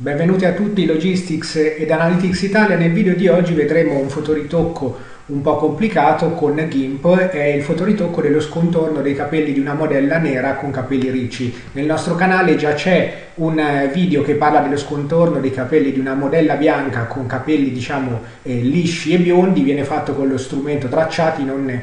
Benvenuti a tutti Logistics ed Analytics Italia. Nel video di oggi vedremo un fotoritocco un po' complicato con GIMP, è il fotoritocco dello scontorno dei capelli di una modella nera con capelli ricci. Nel nostro canale già c'è un video che parla dello scontorno dei capelli di una modella bianca con capelli diciamo eh, lisci e biondi, viene fatto con lo strumento tracciati, non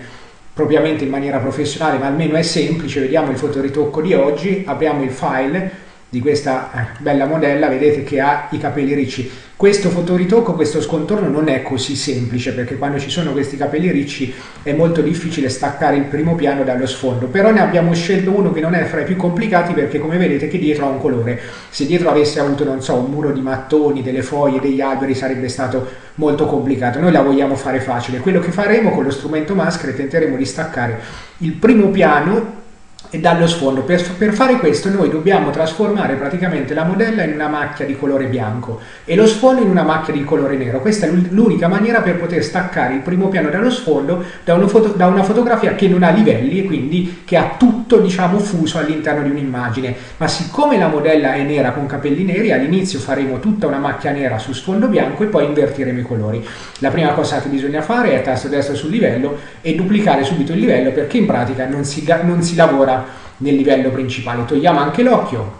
propriamente in maniera professionale ma almeno è semplice. Vediamo il fotoritocco di oggi, apriamo il file di questa eh, bella modella vedete che ha i capelli ricci. Questo fotoritocco, questo scontorno non è così semplice perché quando ci sono questi capelli ricci è molto difficile staccare il primo piano dallo sfondo. Però ne abbiamo scelto uno che non è fra i più complicati perché come vedete che dietro ha un colore. Se dietro avesse avuto non so un muro di mattoni, delle foglie, degli alberi sarebbe stato molto complicato. Noi la vogliamo fare facile. Quello che faremo con lo strumento maschera tenteremo di staccare il primo piano e dallo sfondo. Per, per, fare questo noi dobbiamo trasformare praticamente la modella in una macchia di colore bianco e lo sfondo in una macchia di colore nero. Questa è l'unica maniera per poter staccare il primo piano dallo sfondo da, foto, da, una fotografia che non ha livelli e quindi che ha tutto diciamo fuso all'interno di un'immagine. Ma siccome la modella è nera con capelli neri, all'inizio faremo tutta una macchia nera su sfondo bianco e poi invertiremo i colori. La prima cosa che bisogna fare è tasto destro sul livello e duplicare subito il livello perché in pratica non si, non si lavora nel livello principale. Togliamo anche l'occhio,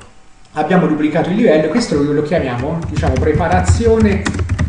abbiamo duplicato il livello, questo lo chiamiamo diciamo preparazione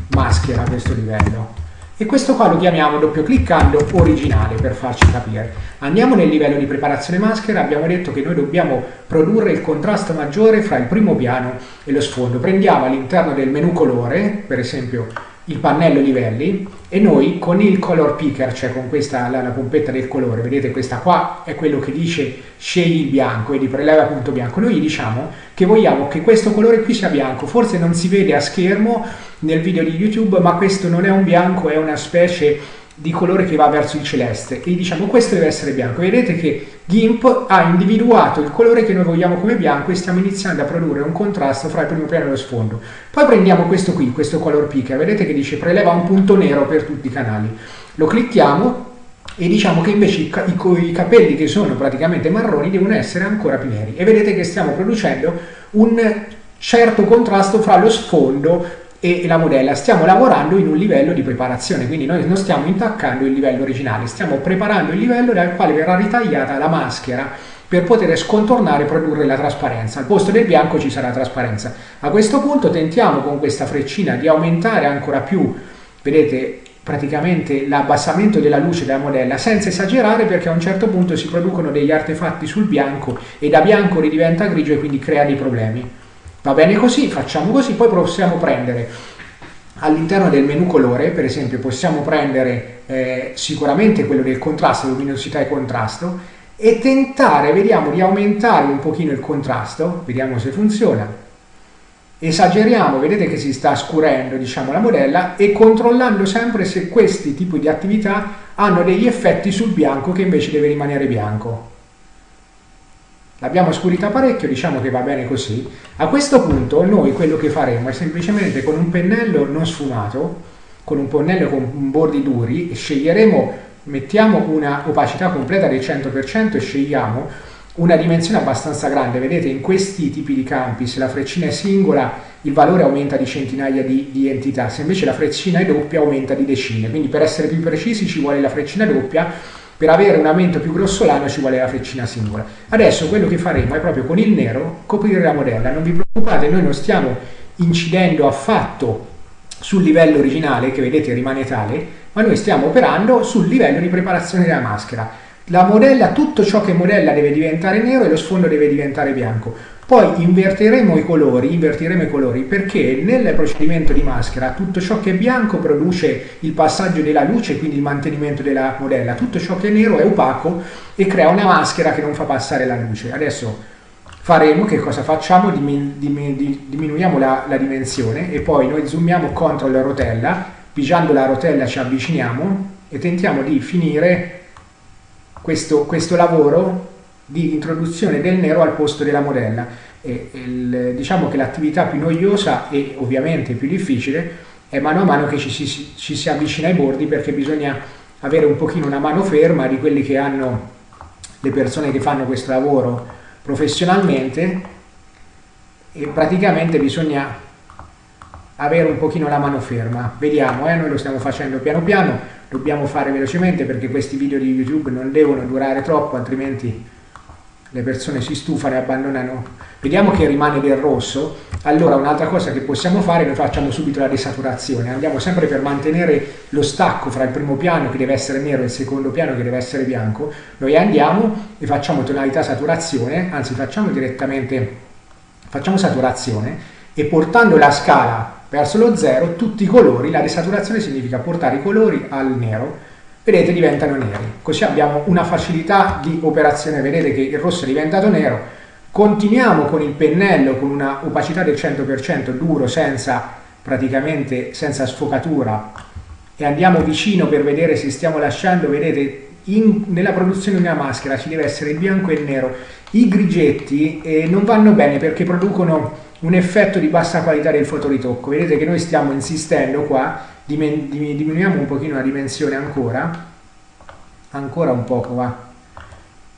maschera questo livello e questo qua lo chiamiamo doppio cliccando originale per farci capire. Andiamo nel livello di preparazione maschera, abbiamo detto che noi dobbiamo produrre il contrasto maggiore fra il primo piano e lo sfondo. Prendiamo all'interno del menu colore, per esempio il pannello livelli e noi con il color picker, cioè con questa la, la, pompetta del colore, vedete questa qua è quello che dice scegli il bianco e di preleva punto bianco, noi gli diciamo che vogliamo che questo colore qui sia bianco, forse non si vede a schermo nel video di YouTube ma questo non è un bianco, è una specie di colore che va verso il celeste. E diciamo questo deve essere bianco. Vedete che GIMP ha individuato il colore che noi vogliamo come bianco e stiamo iniziando a produrre un contrasto fra il primo piano e lo sfondo. Poi prendiamo questo qui, questo color picker vedete che dice preleva un punto nero per tutti i canali. Lo clicchiamo e diciamo che invece i, i, i capelli che sono praticamente marroni devono essere ancora più neri. E vedete che stiamo producendo un certo contrasto fra lo sfondo e la modella. Stiamo lavorando in un livello di preparazione quindi noi non stiamo intaccando il livello originale stiamo preparando il livello dal quale verrà ritagliata la maschera per poter scontornare e produrre la trasparenza. Al posto del bianco ci sarà trasparenza. A questo punto tentiamo con questa freccina di aumentare ancora più vedete praticamente l'abbassamento della luce della modella senza esagerare perché a un certo punto si producono degli artefatti sul bianco e da bianco ridiventa grigio e quindi crea dei problemi Va bene così, facciamo così, poi possiamo prendere all'interno del menu colore, per esempio, possiamo prendere eh, sicuramente quello del contrasto, luminosità e contrasto, e tentare, vediamo, di aumentare un pochino il contrasto, vediamo se funziona. Esageriamo, vedete che si sta scurendo, diciamo, la modella e controllando sempre se questi tipi di attività hanno degli effetti sul bianco che invece deve rimanere bianco. L'abbiamo scurita parecchio, diciamo che va bene così. A questo punto noi quello che faremo è semplicemente con un pennello non sfumato, con un pennello con bordi duri, sceglieremo, mettiamo una opacità completa del 100% e scegliamo una dimensione abbastanza grande. Vedete in questi tipi di campi se la freccina è singola il valore aumenta di centinaia di, di entità, se invece la freccina è doppia aumenta di decine. Quindi per essere più precisi ci vuole la freccina doppia per avere un aumento più grossolano ci vuole la freccina singola. Adesso quello che faremo è proprio con il nero coprire la modella. Non vi preoccupate, noi non stiamo incidendo affatto sul livello originale, che vedete rimane tale, ma noi stiamo operando sul livello di preparazione della maschera. La modella, tutto ciò che modella deve diventare nero e lo sfondo deve diventare bianco. Poi invertiremo i colori, invertiremo i colori perché nel procedimento di maschera tutto ciò che è bianco produce il passaggio della luce, quindi il mantenimento della modella, tutto ciò che è nero è opaco e crea una maschera che non fa passare la luce. Adesso faremo, che cosa facciamo? diminuiamo la, la dimensione e poi noi zoomiamo contro la rotella, pigiando la rotella ci avviciniamo e tentiamo di finire questo, questo lavoro di introduzione del nero al posto della modella. E, il, diciamo che l'attività più noiosa e ovviamente più difficile è mano a mano che ci si, ci si avvicina ai bordi perché bisogna avere un pochino una mano ferma di quelli che hanno le persone che fanno questo lavoro professionalmente e praticamente bisogna avere un pochino la mano ferma. Vediamo, eh, noi lo stiamo facendo piano piano, dobbiamo fare velocemente perché questi video di YouTube non devono durare troppo, altrimenti le persone si stufano e abbandonano. Vediamo che rimane del rosso. Allora un'altra cosa che possiamo fare, noi facciamo subito la desaturazione, andiamo sempre per mantenere lo stacco fra il primo piano che deve essere nero e il secondo piano che deve essere bianco, noi andiamo e facciamo tonalità saturazione, anzi facciamo direttamente, facciamo saturazione e portando la scala verso lo zero tutti i colori, la desaturazione significa portare i colori al nero, vedete diventano neri, così abbiamo una facilità di operazione, vedete che il rosso è diventato nero, continuiamo con il pennello con una opacità del 100% duro senza praticamente senza sfocatura. E andiamo vicino per vedere se stiamo lasciando, vedete in, nella produzione di una maschera ci deve essere il bianco e il nero, i grigetti eh, non vanno bene perché producono un effetto di bassa qualità del fotoritocco. Vedete che noi stiamo insistendo qua, diminuiamo un pochino la dimensione ancora, ancora un poco va.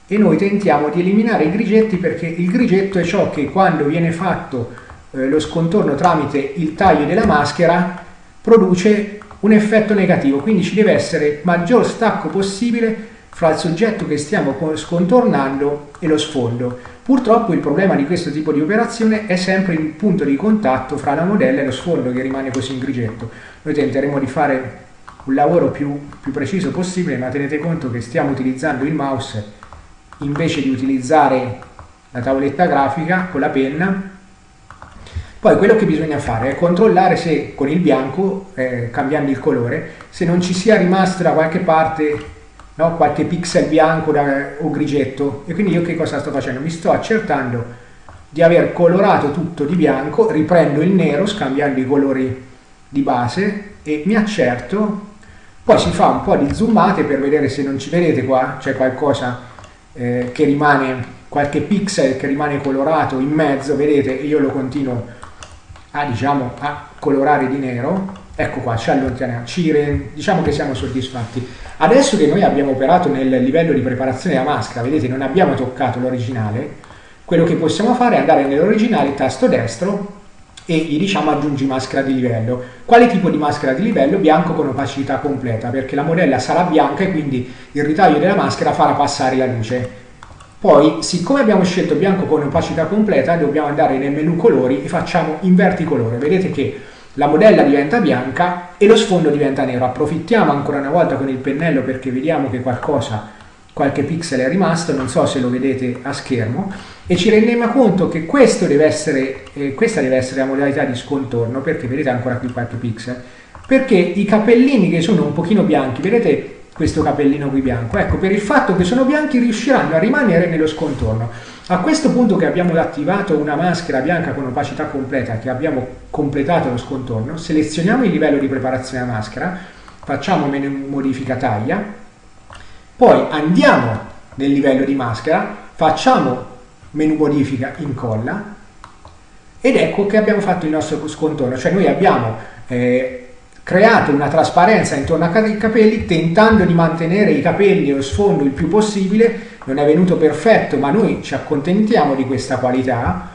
E noi tentiamo di eliminare i grigetti perché il grigetto è ciò che quando viene fatto eh, lo scontorno tramite il taglio della maschera produce un effetto negativo, quindi ci deve essere maggior stacco possibile fra il soggetto che stiamo scontornando e lo sfondo. Purtroppo il problema di questo tipo di operazione è sempre il punto di contatto fra la modella e lo sfondo che rimane così in grigetto. Noi tenteremo di fare un lavoro più, più preciso possibile, ma tenete conto che stiamo utilizzando il mouse invece di utilizzare la tavoletta grafica con la penna. Poi quello che bisogna fare è controllare se con il bianco, eh, cambiando il colore, se non ci sia rimasta da qualche parte no? qualche pixel bianco da, o grigetto e quindi io che cosa sto facendo? Mi sto accertando di aver colorato tutto di bianco, riprendo il nero scambiando i colori di base e mi accerto, poi si fa un po' di zoomate per vedere se non ci vedete qua, c'è qualcosa eh, che rimane, qualche pixel che rimane colorato in mezzo, vedete, io lo continuo a, diciamo, a colorare di nero, ecco qua, ci allontaniamo, ci, diciamo che siamo soddisfatti. Adesso che noi abbiamo operato nel livello di preparazione della maschera, vedete non abbiamo toccato l'originale, quello che possiamo fare è andare nell'originale, tasto destro e gli diciamo aggiungi maschera di livello. Quale tipo di maschera di livello? Bianco con opacità completa, perché la modella sarà bianca e quindi il ritaglio della maschera farà passare la luce. Poi, siccome abbiamo scelto bianco con opacità completa, dobbiamo andare nel menu colori e facciamo inverti colore. Vedete che la modella diventa bianca e lo sfondo diventa nero. Approfittiamo ancora una volta con il pennello perché vediamo che qualcosa, qualche pixel è rimasto, non so se lo vedete a schermo, e ci rendiamo conto che deve essere, eh, questa deve essere la modalità di scontorno, perché vedete ancora qui qualche pixel, perché i capellini che sono un pochino bianchi, vedete questo capellino qui bianco, ecco, per il fatto che sono bianchi riusciranno a rimanere nello scontorno. A questo punto che abbiamo attivato una maschera bianca con opacità completa, che abbiamo completato lo scontorno, selezioniamo il livello di preparazione della maschera, facciamo menu modifica taglia, poi andiamo nel livello di maschera, facciamo menu modifica incolla ed ecco che abbiamo fatto il nostro scontorno, cioè noi abbiamo eh, creato una trasparenza intorno ai capelli tentando di mantenere i capelli e lo sfondo il più possibile, non è venuto perfetto ma noi ci accontentiamo di questa qualità,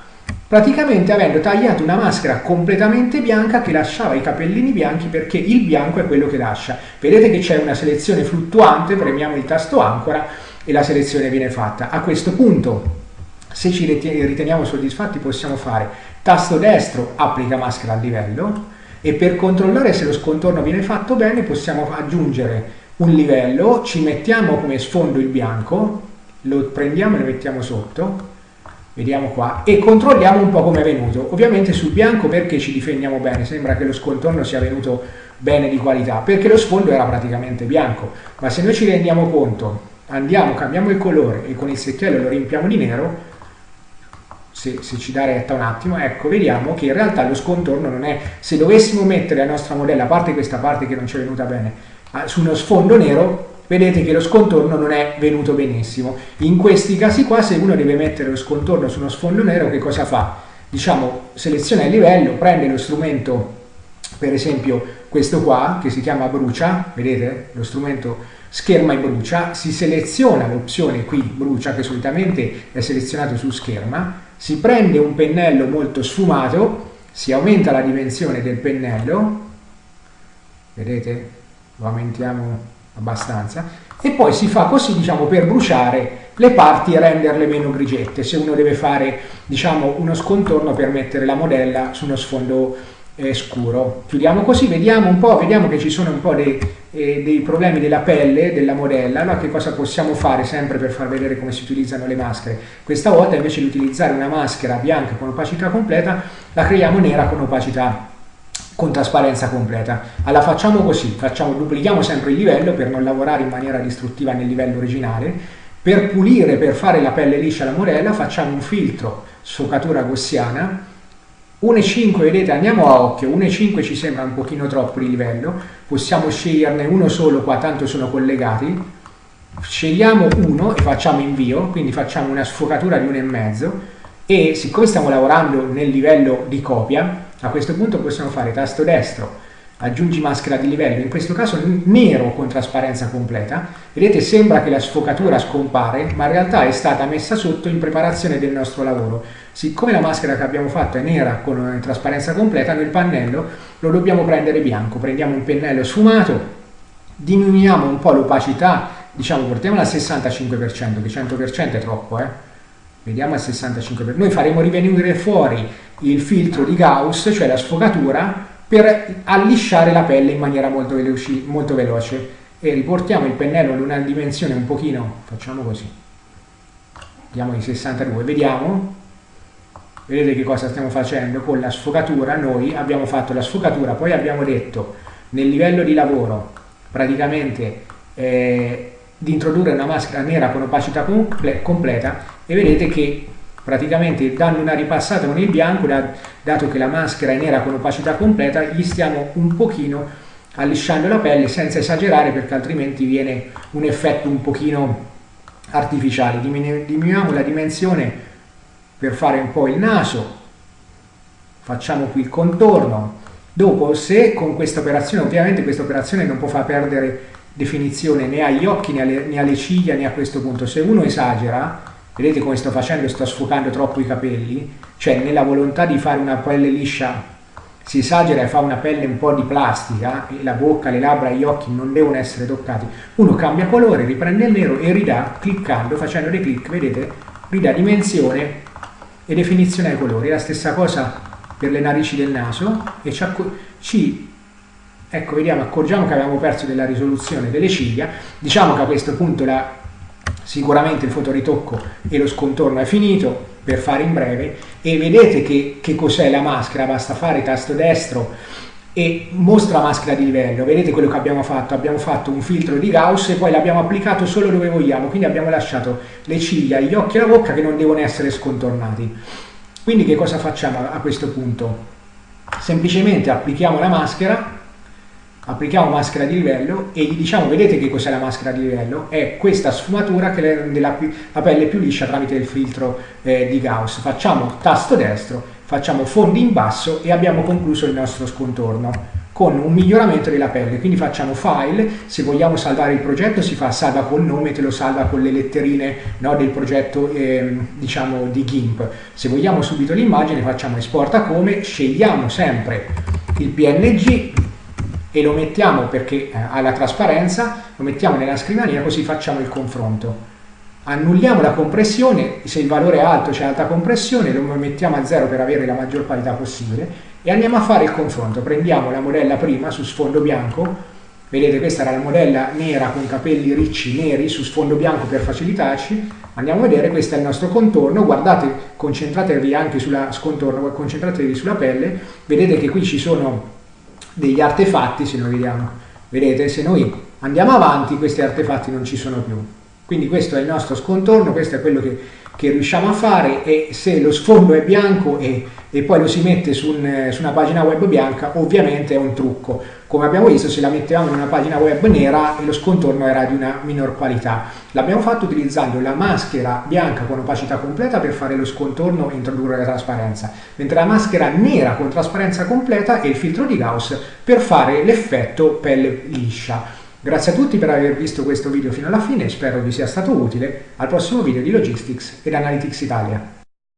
praticamente avendo tagliato una maschera completamente bianca che lasciava i capellini bianchi perché il bianco è quello che lascia. Vedete che c'è una selezione fluttuante, premiamo il tasto ancora e la selezione viene fatta. A questo punto, se ci riteniamo soddisfatti, possiamo fare tasto destro, applica maschera al livello, e per controllare se lo scontorno viene fatto bene possiamo aggiungere un livello, ci mettiamo come sfondo il bianco, lo prendiamo e lo mettiamo sotto, vediamo qua, e controlliamo un po' come è venuto. Ovviamente sul bianco perché ci difendiamo bene, sembra che lo scontorno sia venuto bene di qualità, perché lo sfondo era praticamente bianco, ma se noi ci rendiamo conto, andiamo, cambiamo il colore e con il secchiello lo riempiamo di nero, se, se, ci dà retta un attimo, ecco, vediamo che in realtà lo scontorno non è, se dovessimo mettere la nostra modella, a parte questa parte che non ci è venuta bene, su uno sfondo nero, vedete che lo scontorno non è venuto benissimo. In questi casi qua, se uno deve mettere lo scontorno su uno sfondo nero, che cosa fa? Diciamo, seleziona il livello, prende lo strumento, per esempio questo qua, che si chiama brucia, vedete? Lo strumento scherma e brucia, si seleziona l'opzione qui brucia, che solitamente è selezionato su scherma, si prende un pennello molto sfumato si aumenta la dimensione del pennello, vedete? Lo aumentiamo abbastanza, e poi si fa così diciamo per bruciare le parti e renderle meno grigette se uno deve fare diciamo uno scontorno per mettere la modella su uno sfondo eh, scuro. Chiudiamo così vediamo un po' vediamo che ci sono un po' dei, eh, dei problemi della pelle della modella. Allora che cosa possiamo fare sempre per far vedere come si utilizzano le maschere? Questa volta invece di utilizzare una maschera bianca con opacità completa la creiamo nera con opacità con trasparenza completa. Allora facciamo così, facciamo, duplichiamo sempre il livello per non lavorare in maniera distruttiva nel livello originale, per pulire, per fare la pelle liscia alla morella facciamo un filtro sfocatura gaussiana 1,5 vedete andiamo a occhio 1,5 ci sembra un pochino troppo il livello possiamo sceglierne uno solo qua tanto sono collegati scegliamo uno e facciamo invio quindi facciamo una sfocatura di 1,5 e siccome stiamo lavorando nel livello di copia a questo punto possiamo fare tasto destro aggiungi maschera di livello, in questo caso nero con trasparenza completa, vedete sembra che la sfocatura scompare, ma in realtà è stata messa sotto in preparazione del nostro lavoro. Siccome la maschera che abbiamo fatto è nera con trasparenza completa, il pannello lo dobbiamo prendere bianco, prendiamo un pennello sfumato, diminuiamo un po' l'opacità, diciamo portiamola al 65%, che 100% è troppo, eh? vediamo al 65%, noi faremo rivenire fuori il filtro di Gauss, cioè la sfocatura, per allisciare la pelle in maniera molto, veloci, molto veloce. E riportiamo il pennello ad una dimensione un pochino, facciamo così, diamo di 62, vediamo, vedete che cosa stiamo facendo con la sfocatura, noi abbiamo fatto la sfocatura, poi abbiamo detto nel livello di lavoro praticamente eh, di introdurre una maschera nera con opacità comple completa e vedete che praticamente dando una ripassata con il bianco, dato che la maschera è nera con opacità completa, gli stiamo un pochino allisciando la pelle senza esagerare perché altrimenti viene un effetto un pochino artificiale. Diminuiamo la dimensione per fare un po' il naso, facciamo qui il contorno. Dopo, se con questa operazione, ovviamente questa operazione non può far perdere definizione né agli occhi né alle, né alle ciglia né a questo punto, se uno esagera vedete come sto facendo, sto sfocando troppo i capelli, cioè nella volontà di fare una pelle liscia si esagera e fa una pelle un po' di plastica e la bocca, le labbra gli occhi non devono essere toccati, uno cambia colore, riprende il nero e ridà, cliccando, facendo dei clic, vedete, ridà dimensione e definizione ai colori, la stessa cosa per le narici del naso. E ci, ci ecco vediamo, accorgiamo che abbiamo perso della risoluzione delle ciglia, diciamo che a questo punto la Sicuramente il fotoritocco e lo scontorno è finito, per fare in breve, e vedete che, che cos'è la maschera, basta fare tasto destro e mostra maschera di livello, vedete quello che abbiamo fatto, abbiamo fatto un filtro di Gauss e poi l'abbiamo applicato solo dove vogliamo, quindi abbiamo lasciato le ciglia, gli occhi e la bocca che non devono essere scontornati. Quindi che cosa facciamo a questo punto? Semplicemente applichiamo la maschera applichiamo maschera di livello e gli diciamo vedete che cos'è la maschera di livello è questa sfumatura che rende la, la pelle più liscia tramite il filtro eh, di Gauss facciamo tasto destro facciamo fondi in basso e abbiamo concluso il nostro scontorno con un miglioramento della pelle. Quindi facciamo file. Se vogliamo salvare il progetto si fa salva col nome te lo salva con le letterine no, del progetto eh, diciamo di GIMP. Se vogliamo subito l'immagine facciamo esporta come scegliamo sempre il PNG e lo mettiamo perché eh, ha la trasparenza, lo mettiamo nella scrivania così facciamo il confronto. Annulliamo la compressione, se il valore è alto c'è alta compressione, lo mettiamo a zero per avere la maggior qualità possibile e andiamo a fare il confronto. Prendiamo la modella prima su sfondo bianco, vedete questa era la modella nera con capelli ricci neri su sfondo bianco per facilitarci, andiamo a vedere, questo è il nostro contorno, guardate, concentratevi anche sulla scontorno, concentratevi sulla pelle, vedete che qui ci sono degli artefatti se noi vediamo. Vedete, se noi andiamo avanti questi artefatti non ci sono più. Quindi questo è il nostro scontorno, questo è quello che, che riusciamo a fare e se lo sfondo è bianco e, e poi lo si mette su, un, su, una pagina web bianca ovviamente è un trucco. Come abbiamo visto se la mettevamo in una pagina web nera lo scontorno era di una minor qualità. L'abbiamo fatto utilizzando la maschera bianca con opacità completa per fare lo scontorno e introdurre la trasparenza, mentre la maschera nera con trasparenza completa e il filtro di Gauss per fare l'effetto pelle liscia. Grazie a tutti per aver visto questo video fino alla fine, spero vi sia stato utile. Al prossimo video di Logistics ed Analytics Italia.